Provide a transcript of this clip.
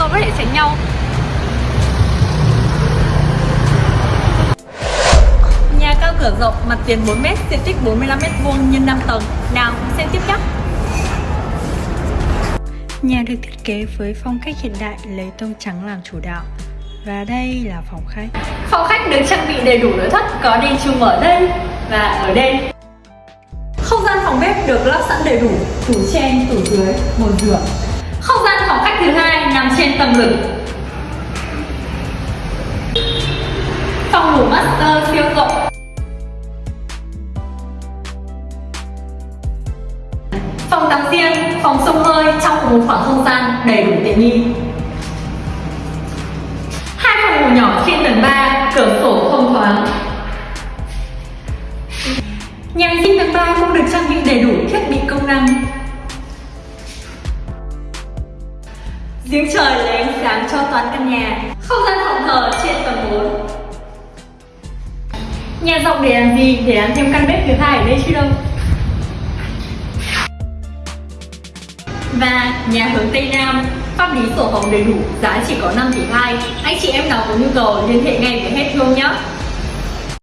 tôi có thể tránh nhau. Nhà cao cửa rộng, mặt tiền 4m, diện tích 45m2 nhân 5 tầng. Nào, xem tiếp nhé. Nhà được thiết kế với phong cách hiện đại lấy tông trắng làm chủ đạo. Và đây là phòng khách. Phòng khách được trang bị đầy đủ nội thất có đèn chùm ở đây và ở đây Không gian phòng bếp được lắp sẵn đầy đủ Tủ trên, tủ dưới, bồn rửa Không gian trên tầng lửng Phòng ngủ master siêu rộng Phòng tắm riêng, phòng sông hơi trong một khoảng không gian đầy đủ tiện nghi. Hai phòng ngủ nhỏ trên tầng 3, cửa sổ thông thoáng. Nhà vệ sinh tầng 3 cũng được trang bị đầy đủ thiết Giếng trời lấy ánh sáng cho toàn căn nhà. Không gian phòng thờ trên tầng 4. Nhà rộng để làm gì? Để làm thêm căn bếp thứ hai ở đây chứ đâu. Và nhà hướng Tây Nam, pháp lý sổ hồng đầy đủ, giá chỉ có 5 tỷ 2. Anh chị em nào có nhu cầu liên hệ ngay với Hết Thương nhé.